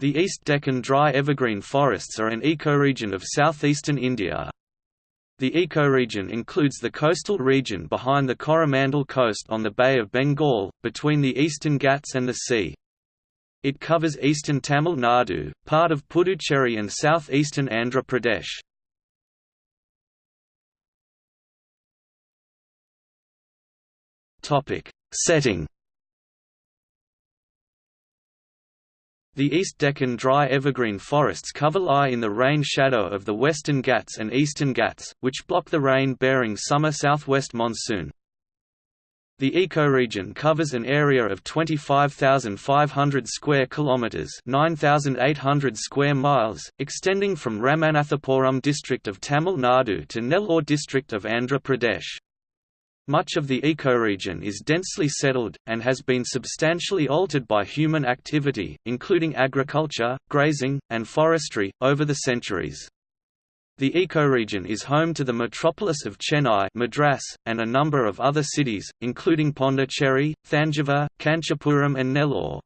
The East Deccan dry evergreen forests are an ecoregion of southeastern India. The ecoregion includes the coastal region behind the Coromandel coast on the Bay of Bengal, between the eastern Ghats and the sea. It covers eastern Tamil Nadu, part of Puducherry and southeastern Andhra Pradesh. Setting The East Deccan dry evergreen forests cover lie in the rain shadow of the Western Ghats and Eastern Ghats, which block the rain-bearing summer southwest monsoon. The ecoregion covers an area of 25,500 square kilometers, 9,800 square miles, extending from Ramanathapuram district of Tamil Nadu to Nellore district of Andhra Pradesh. Much of the ecoregion is densely settled, and has been substantially altered by human activity, including agriculture, grazing, and forestry, over the centuries. The ecoregion is home to the metropolis of Chennai Madras, and a number of other cities, including Pondicherry, Thanjavur, Kanchipuram and Nellore.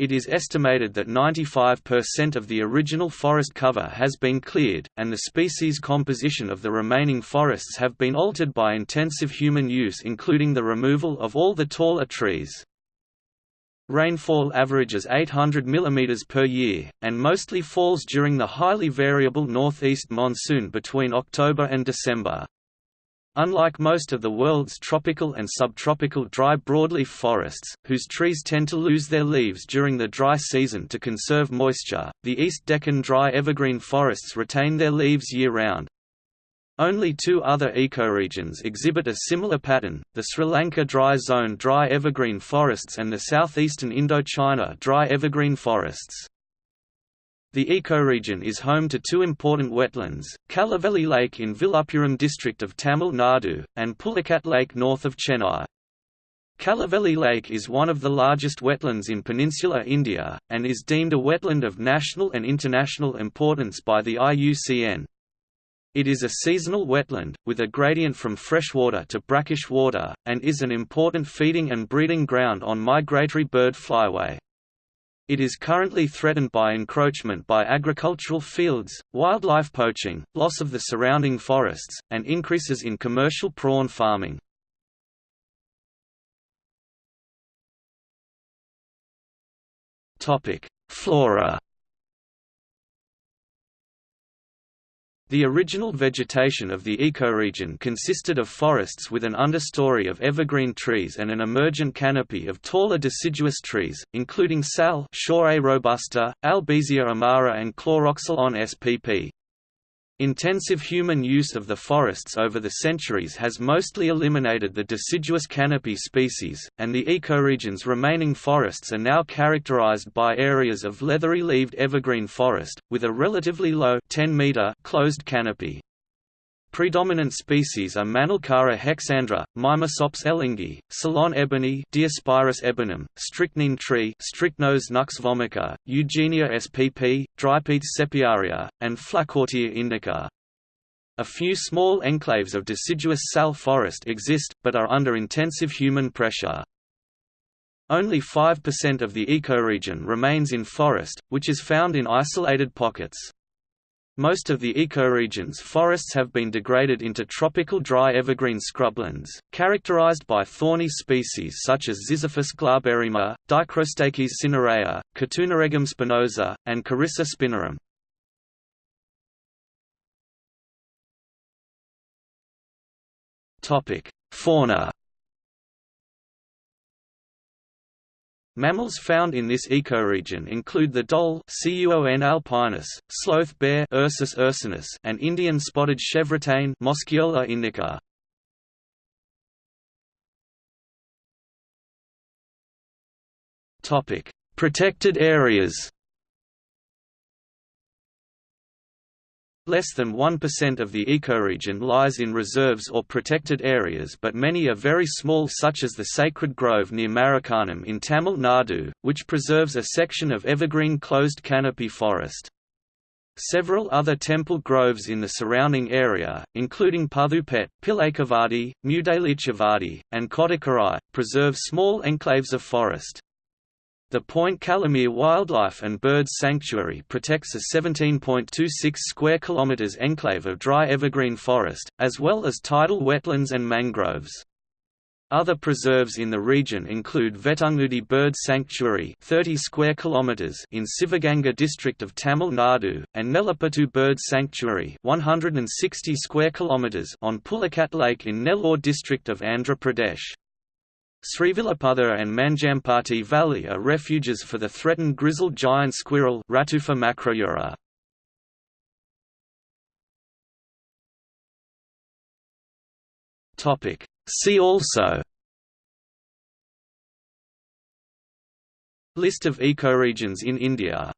It is estimated that 95% of the original forest cover has been cleared, and the species composition of the remaining forests have been altered by intensive human use including the removal of all the taller trees. Rainfall averages 800 mm per year, and mostly falls during the highly variable northeast monsoon between October and December. Unlike most of the world's tropical and subtropical dry broadleaf forests, whose trees tend to lose their leaves during the dry season to conserve moisture, the East Deccan dry evergreen forests retain their leaves year-round. Only two other ecoregions exhibit a similar pattern, the Sri Lanka dry zone dry evergreen forests and the southeastern Indochina dry evergreen forests. The ecoregion is home to two important wetlands, Kaliveli Lake in Villupuram district of Tamil Nadu, and Pulicat Lake north of Chennai. Kaliveli Lake is one of the largest wetlands in peninsular India, and is deemed a wetland of national and international importance by the IUCN. It is a seasonal wetland, with a gradient from freshwater to brackish water, and is an important feeding and breeding ground on migratory bird flyway. It is currently threatened by encroachment by agricultural fields, wildlife poaching, loss of the surrounding forests, and increases in commercial prawn farming. Flora The original vegetation of the ecoregion consisted of forests with an understory of evergreen trees and an emergent canopy of taller deciduous trees, including sal robusta, Albizia amara and Chloroxylon spp. Intensive human use of the forests over the centuries has mostly eliminated the deciduous canopy species, and the ecoregion's remaining forests are now characterized by areas of leathery-leaved evergreen forest, with a relatively low 10 meter closed canopy. Predominant species are Manilkara hexandra, Mimusops elengi, Ceylon ebony Diospyros ebenum, strychnine tree Strychnos nux vomica, Eugenia spp, Drypetes sepiaria, and Flacourtia indica. A few small enclaves of deciduous sal forest exist, but are under intensive human pressure. Only 5% of the ecoregion remains in forest, which is found in isolated pockets. Most of the ecoregion's forests have been degraded into tropical dry evergreen scrublands, characterized by thorny species such as Ziziphus glaberrima, Dichrostachys cinerea, Catunaregum spinosa, and Carissa spinarum. Fauna Mammals found in this ecoregion include the dhole Cuon alpinus, sloth bear Ursus ursinus, and Indian spotted chevrotain Moschiola indica. Topic: Protected areas. Less than 1% of the ecoregion lies in reserves or protected areas but many are very small such as the Sacred Grove near Marakkanam in Tamil Nadu, which preserves a section of evergreen closed canopy forest. Several other temple groves in the surrounding area, including Puthupet, Pilaikavadi, Mudalichavadi, and Kodikarai, preserve small enclaves of forest. The Point Calimere Wildlife and Birds Sanctuary protects a 17.26 square kilometers enclave of dry evergreen forest, as well as tidal wetlands and mangroves. Other preserves in the region include Vettangudi Bird Sanctuary 30 square kilometers in Sivaganga district of Tamil Nadu and Nelapattu Bird Sanctuary 160 square kilometers on Pulicat Lake in Nellore district of Andhra Pradesh. Srivilliputhur and Manjampati Valley are refuges for the threatened grizzled giant squirrel Ratufa macroura. Topic. See also List of ecoregions in India